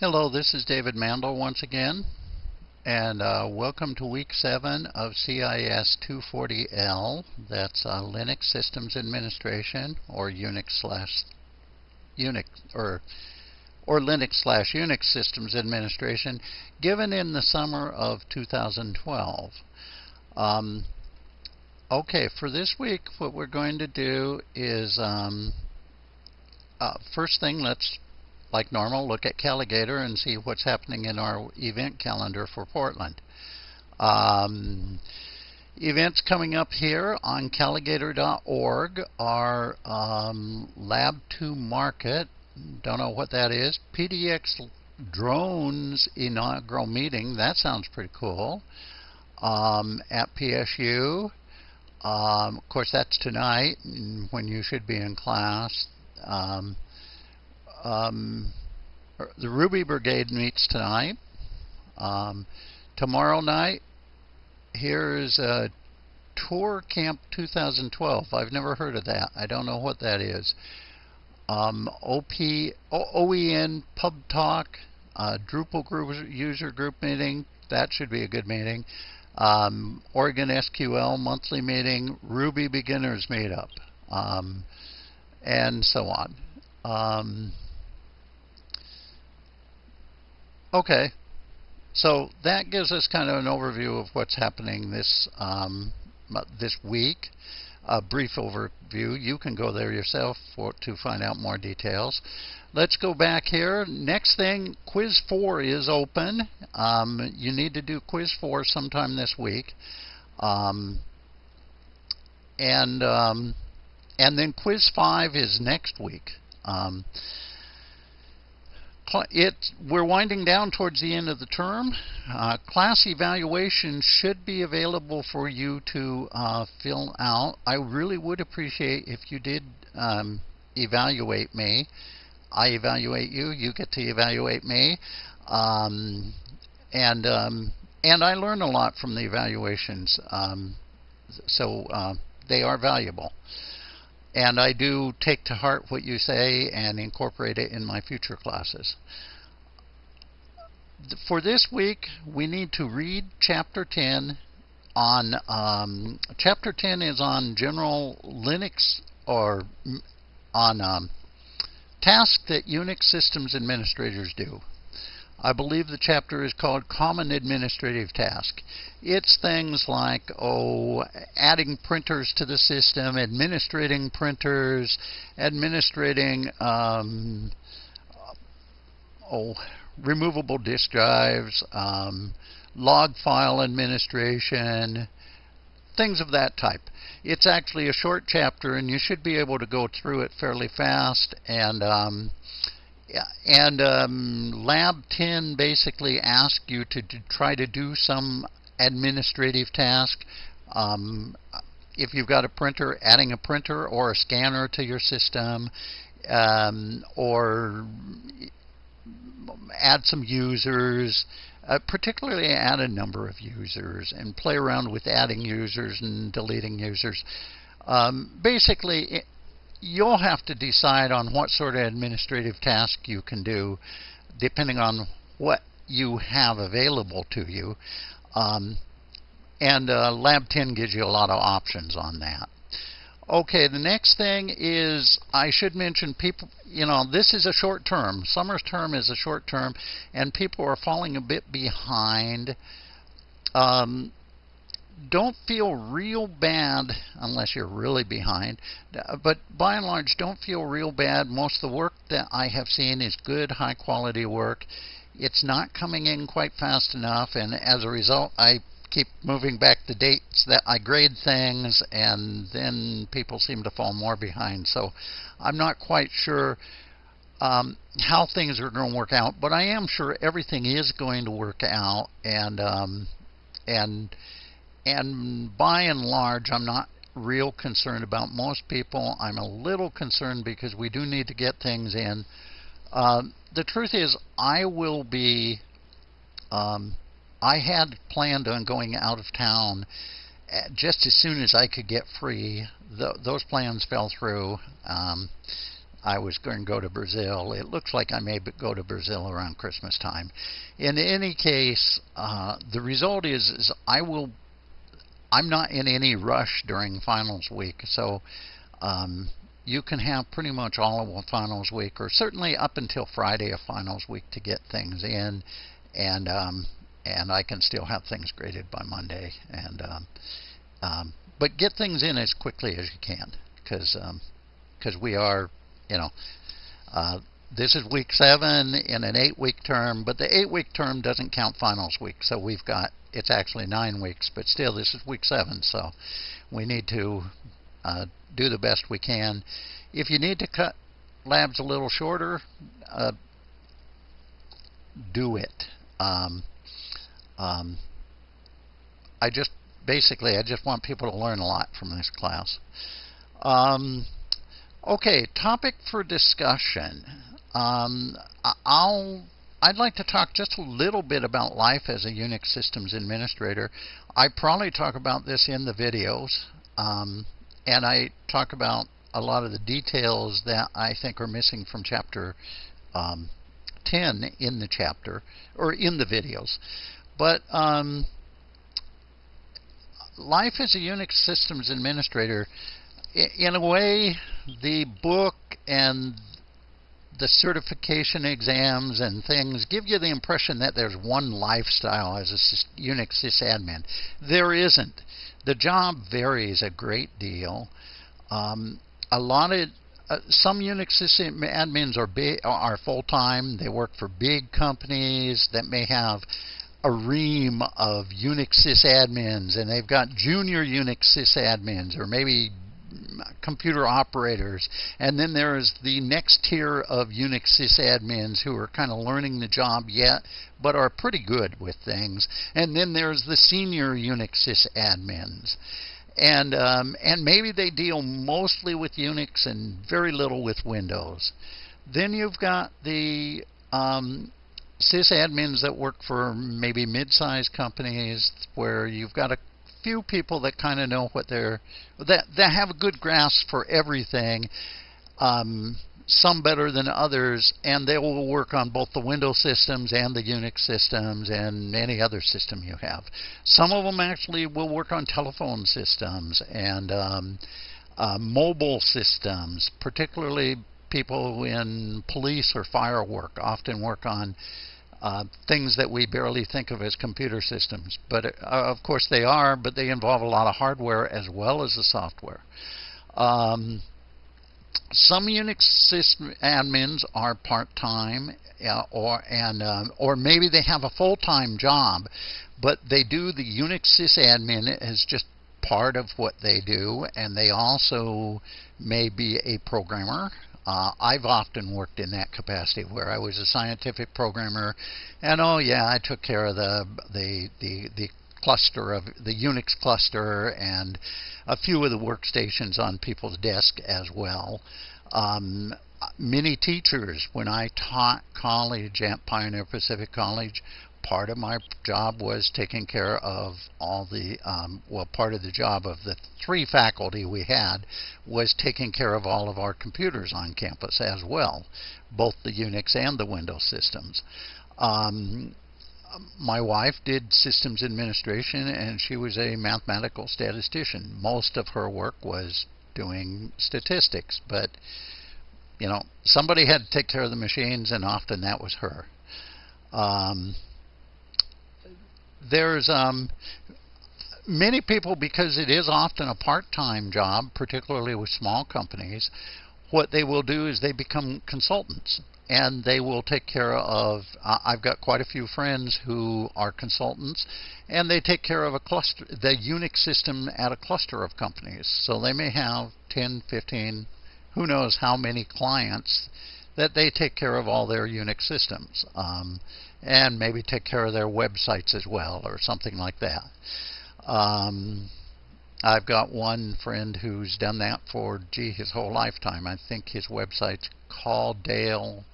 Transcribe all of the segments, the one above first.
Hello, this is David Mandel once again, and uh, welcome to week 7 of CIS 240L. That's uh, Linux Systems Administration, or Unix slash Unix, or or Linux slash Unix Systems Administration, given in the summer of 2012. Um, okay, for this week, what we're going to do is um, uh, first thing, let's like normal, look at Calagator and see what's happening in our event calendar for Portland. Um, events coming up here on calagator.org are um, Lab 2 Market. Don't know what that is. PDX Drones inaugural meeting. That sounds pretty cool. Um, at PSU. Um, of course, that's tonight when you should be in class. Um, um, the Ruby Brigade meets tonight. Um, tomorrow night, here's a Tour Camp 2012. I've never heard of that. I don't know what that is. Um, OP, OEN Pub Talk, uh, Drupal group, user group meeting. That should be a good meeting. Um, Oregon SQL monthly meeting, Ruby beginners meetup, um, and so on. Um, Okay, so that gives us kind of an overview of what's happening this um, this week. A brief overview. You can go there yourself for, to find out more details. Let's go back here. Next thing, Quiz 4 is open. Um, you need to do Quiz 4 sometime this week. Um, and, um, and then Quiz 5 is next week. It, we're winding down towards the end of the term. Uh, class evaluation should be available for you to uh, fill out. I really would appreciate if you did um, evaluate me. I evaluate you, you get to evaluate me. Um, and, um, and I learn a lot from the evaluations, um, so uh, they are valuable. And I do take to heart what you say and incorporate it in my future classes. For this week, we need to read Chapter 10 on um, Chapter 10 is on general Linux or on um, tasks that Unix systems administrators do. I believe the chapter is called Common Administrative Task. It's things like, oh, adding printers to the system, administrating printers, administrating, um, oh, removable disk drives, um, log file administration, things of that type. It's actually a short chapter, and you should be able to go through it fairly fast and um, and um, Lab 10 basically asks you to, to, try to do some administrative task. Um, if you've got a printer, adding a printer or a scanner to your system, um, or add some users, uh, particularly add a number of users and play around with adding users and deleting users. Um, basically, you'll have to decide on what sort of administrative task you can do depending on what you have available to you. Um, and uh, Lab 10 gives you a lot of options on that. Okay, the next thing is I should mention people, you know, this is a short term. Summer's term is a short term, and people are falling a bit behind. Um, don't feel real bad unless you're really behind. But by and large, don't feel real bad. Most of the work that I have seen is good, high quality work. It's not coming in quite fast enough, and as a result, I keep moving back the dates that I grade things, and then people seem to fall more behind. So I'm not quite sure um, how things are going to work out, but I am sure everything is going to work out, and um, and and by and large, I'm not real concerned about most people. I'm a little concerned because we do need to get things in. Uh, the truth is, I will be. Um, I had planned on going out of town uh, just as soon as I could get free. those plans fell through. Um, I was going to go to Brazil. It looks like I may go to Brazil around Christmas time. In any case, uh, the result is, is I will. I'm not in any rush during finals week, so um, you can have pretty much all of a finals week, or certainly up until Friday of finals week, to get things in, and um, and I can still have things graded by Monday, and um, um, but get things in as quickly as you can, because because um, we are, you know. Uh, this is week seven in an eight week term, but the eight week term doesn't count finals week. So we've got, it's actually nine weeks, but still, this is week seven. So we need to uh, do the best we can. If you need to cut labs a little shorter, uh, do it. Um, um, I just basically I just want people to learn a lot from this class. Um, okay, topic for discussion. Um, I'll I'd like to talk just a little bit about life as a Unix systems administrator. I probably talk about this in the videos. Um, and I talk about a lot of the details that I think are missing from chapter um, 10 in the chapter or in the videos. But um, life as a Unix systems administrator, in a way, the book and the certification exams and things give you the impression that there's one lifestyle as a Unix sysadmin. There isn't. The job varies a great deal. Um, a lot of uh, some Unix system admins are big, are full time. They work for big companies that may have a ream of Unix sysadmins, and they've got junior Unix sysadmins, or maybe computer operators. And then there's the next tier of Unix sysadmins who are kind of learning the job yet, but are pretty good with things. And then there's the senior Unix sysadmins. And, um, and maybe they deal mostly with Unix and very little with Windows. Then you've got the um, sysadmins that work for maybe mid-sized companies where you've got a few people that kind of know what they're that that have a good grasp for everything. Um, some better than others, and they will work on both the Windows systems and the Unix systems and any other system you have. Some of them actually will work on telephone systems and um, uh, mobile systems, particularly people in police or fire work often work on uh, things that we barely think of as computer systems. But uh, of course they are, but they involve a lot of hardware as well as the software. Um, some Unix system admins are part-time, uh, or and uh, or maybe they have a full-time job, but they do the Unix sysadmin as just part of what they do, and they also may be a programmer uh, I've often worked in that capacity where I was a scientific programmer, and oh yeah, I took care of the the the, the cluster of the Unix cluster and a few of the workstations on people's desk as well. Um, many teachers, when I taught college at Pioneer Pacific College, part of my job was taking care of all the um, well part of the job of the three faculty we had was taking care of all of our computers on campus as well both the unix and the windows systems. Um, my wife did systems administration and she was a mathematical statistician. Most of her work was doing statistics but you know somebody had to take care of the machines and often that was her um, there's um, many people because it is often a part-time job, particularly with small companies. What they will do is they become consultants and they will take care of. Uh, I've got quite a few friends who are consultants, and they take care of a cluster, the Unix system at a cluster of companies. So they may have 10, 15, who knows how many clients that they take care of all their Unix systems. Um, and maybe take care of their websites as well or something like that. Um, I've got one friend who's done that for gee his whole lifetime. I think his website's calldale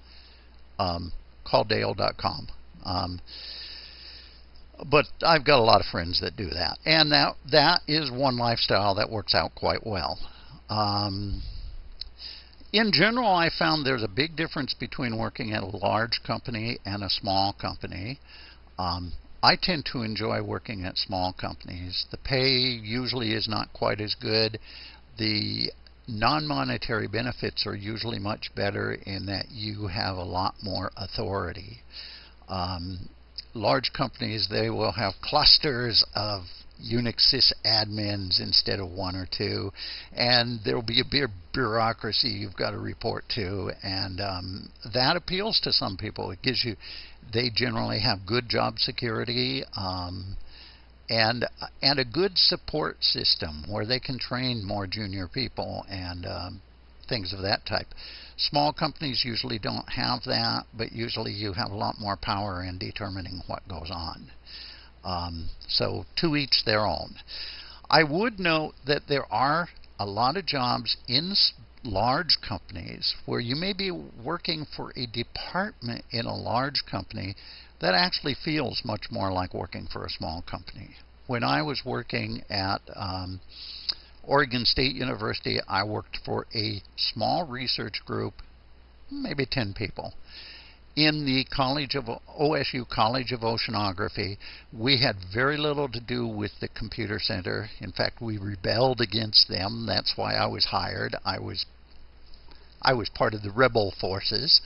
um, calldale.com. Um, but I've got a lot of friends that do that, and that that is one lifestyle that works out quite well. Um, in general, I found there's a big difference between working at a large company and a small company. Um, I tend to enjoy working at small companies. The pay usually is not quite as good. The non-monetary benefits are usually much better in that you have a lot more authority. Um, large companies, they will have clusters of Unix sysadmins instead of one or two, and there will be a bureaucracy you've got to report to, and um, that appeals to some people. It gives you, they generally have good job security. Um, and and a good support system where they can train more junior people and um, things of that type. Small companies usually don't have that, but usually you have a lot more power in determining what goes on. Um, so to each their own. I would note that there are a lot of jobs in large companies where you may be working for a department in a large company that actually feels much more like working for a small company. When I was working at um, Oregon State University, I worked for a small research group, maybe 10 people in the College of OSU College of Oceanography, we had very little to do with the computer center. In fact, we rebelled against them. That's why I was hired. I was I was part of the rebel forces,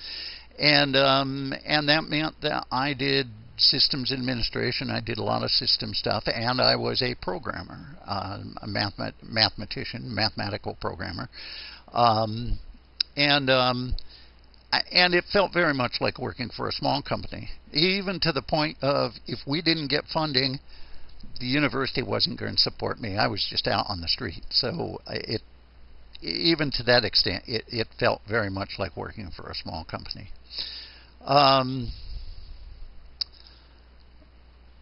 and um, and that meant that I did systems administration. I did a lot of system stuff, and I was a programmer, uh, a mathemat mathematician, mathematical programmer, um, and um, and it felt very much like working for a small company, even to the point of if we didn't get funding, the university wasn't going to support me. I was just out on the street, so it even to that extent, it, it felt very much like working for a small company. Um,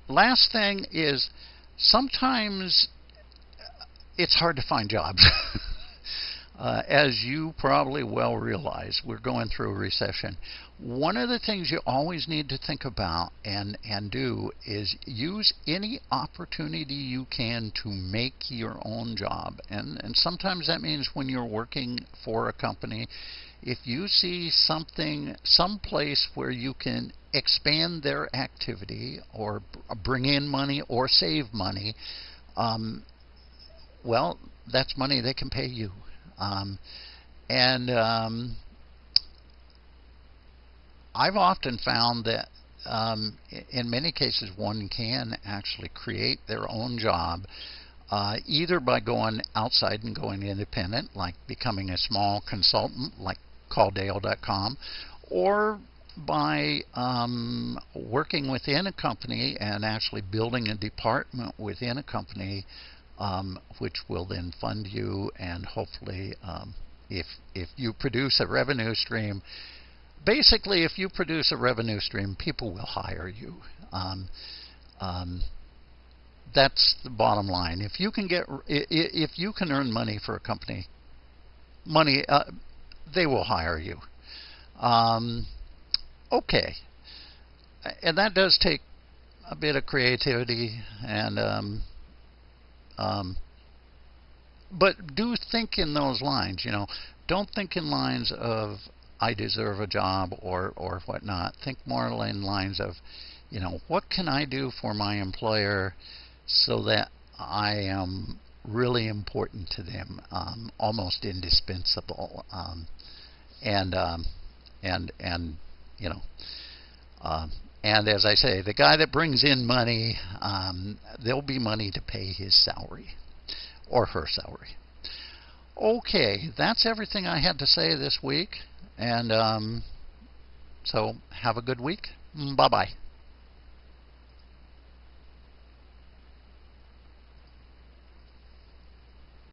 last thing is sometimes it's hard to find jobs. Uh, as you probably well realize, we're going through a recession. One of the things you always need to think about and, and do is use any opportunity you can to make your own job. And, and sometimes that means when you're working for a company, if you see something, some place where you can expand their activity or bring in money or save money, um, well, that's money they can pay you. Um, and um, I've often found that um, in many cases one can actually create their own job uh, either by going outside and going independent, like becoming a small consultant, like calldale.com, or by um, working within a company and actually building a department within a company um, which will then fund you and hopefully um, if if you produce a revenue stream basically if you produce a revenue stream people will hire you. Um, um that's the bottom line. If you can get if you can earn money for a company money uh, they will hire you. Um, okay. And that does take a bit of creativity and um, but do think in those lines. You know, don't think in lines of I deserve a job or or whatnot. Think more in lines of, you know, what can I do for my employer so that I am really important to them, um, almost indispensable, um, and um, and and you know. Um, and as I say, the guy that brings in money, um, there'll be money to pay his salary or her salary. Okay, that's everything I had to say this week. And um, so have a good week. Bye bye.